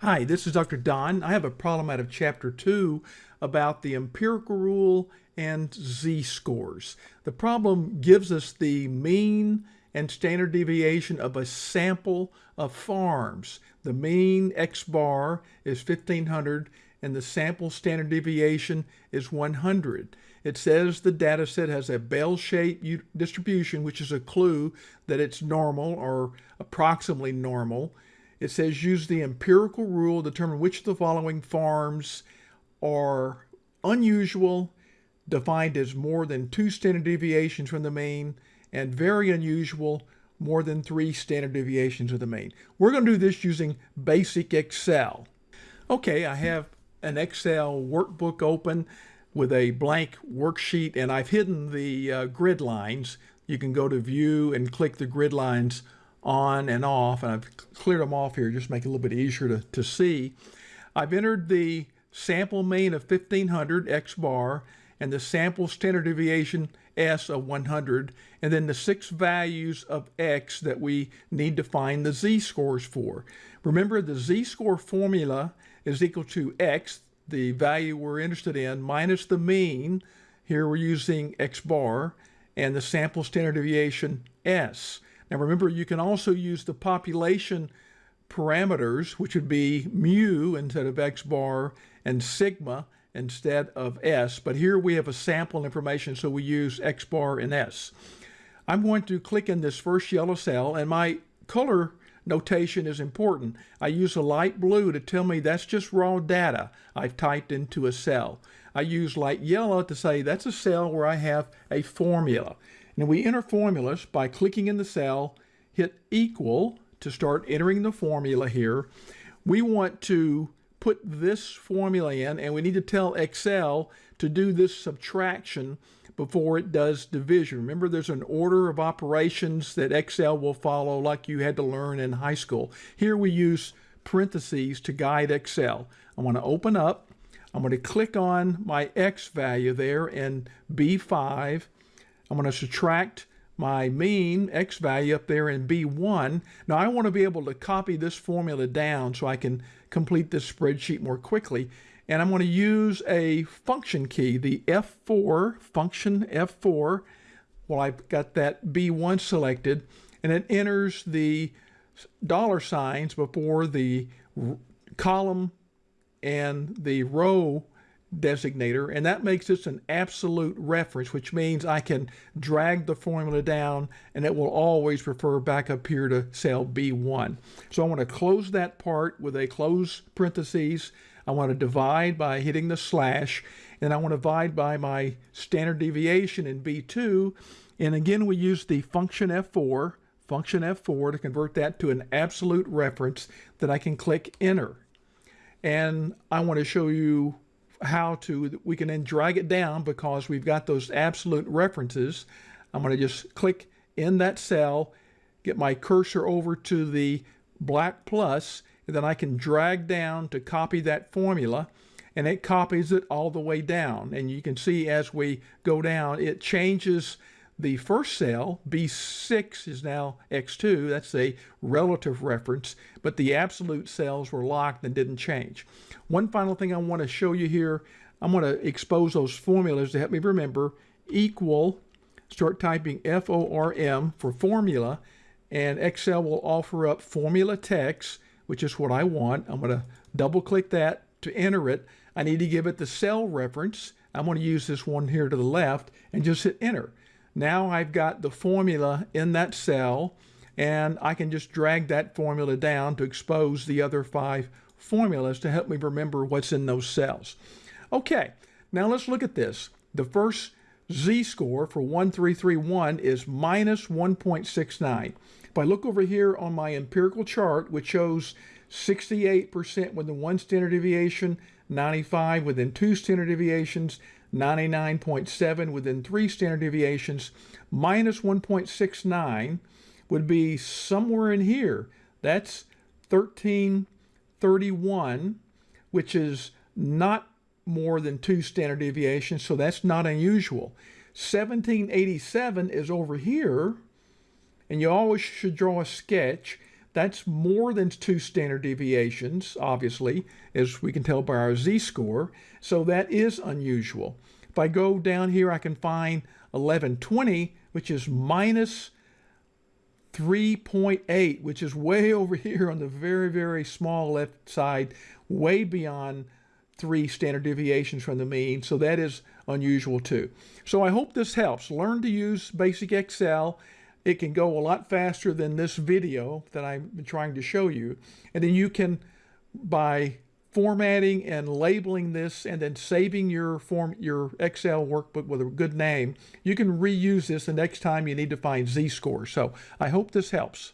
Hi, this is Dr. Don. I have a problem out of chapter two about the empirical rule and z-scores. The problem gives us the mean and standard deviation of a sample of farms. The mean x bar is 1500 and the sample standard deviation is 100. It says the data set has a bell-shaped distribution, which is a clue that it's normal or approximately normal. It says use the empirical rule to determine which of the following farms are unusual, defined as more than two standard deviations from the mean, and very unusual, more than three standard deviations of the mean. We're going to do this using basic Excel. Okay, I have an Excel workbook open with a blank worksheet and I've hidden the uh, grid lines. You can go to view and click the grid lines on and off and I've cleared them off here just make it a little bit easier to, to see. I've entered the sample mean of 1500 X bar and the sample standard deviation S of 100 and then the six values of X that we need to find the Z-scores for. Remember the Z-score formula is equal to X, the value we're interested in, minus the mean, here we're using X bar, and the sample standard deviation S. Now remember, you can also use the population parameters, which would be mu instead of X bar, and sigma instead of S. But here we have a sample information, so we use X bar and S. I'm going to click in this first yellow cell, and my color notation is important. I use a light blue to tell me that's just raw data I've typed into a cell. I use light yellow to say that's a cell where I have a formula. And we enter formulas by clicking in the cell, hit equal to start entering the formula here. We want to put this formula in and we need to tell Excel to do this subtraction before it does division. Remember, there's an order of operations that Excel will follow like you had to learn in high school. Here we use parentheses to guide Excel. I'm going to open up. I'm going to click on my X value there in B5. I'm going to subtract my mean X value up there in B1. Now I want to be able to copy this formula down so I can complete this spreadsheet more quickly. And I'm going to use a function key, the F4, function F4. Well, I've got that B1 selected, and it enters the dollar signs before the column and the row designator, and that makes this an absolute reference, which means I can drag the formula down and it will always refer back up here to cell B1. So I want to close that part with a close parentheses. I want to divide by hitting the slash, and I want to divide by my standard deviation in B2. And again, we use the function F4, function F4 to convert that to an absolute reference that I can click enter. And I want to show you how to, we can then drag it down because we've got those absolute references. I'm going to just click in that cell, get my cursor over to the black plus, and then I can drag down to copy that formula and it copies it all the way down. And you can see as we go down, it changes the first cell, B6 is now X2, that's a relative reference, but the absolute cells were locked and didn't change. One final thing I want to show you here, I'm going to expose those formulas to help me remember, equal, start typing F-O-R-M for formula, and Excel will offer up formula text, which is what I want. I'm going to double click that to enter it. I need to give it the cell reference. I'm going to use this one here to the left and just hit enter. Now I've got the formula in that cell and I can just drag that formula down to expose the other five formulas to help me remember what's in those cells. Okay, now let's look at this. The first z-score for 1331 is minus 1.69. If I look over here on my empirical chart, which shows 68% within one standard deviation, 95 within two standard deviations, 99.7 within three standard deviations, minus 1.69 would be somewhere in here. That's 1331, which is not more than two standard deviations, so that's not unusual. 1787 is over here, and you always should draw a sketch. That's more than two standard deviations, obviously, as we can tell by our z-score. So that is unusual. If I go down here, I can find 1120, which is minus 3.8, which is way over here on the very, very small left side, way beyond three standard deviations from the mean. So that is unusual too. So I hope this helps. Learn to use basic Excel. It can go a lot faster than this video that I'm trying to show you. And then you can, by formatting and labeling this and then saving your form your Excel workbook with a good name, you can reuse this the next time you need to find z-scores. So I hope this helps.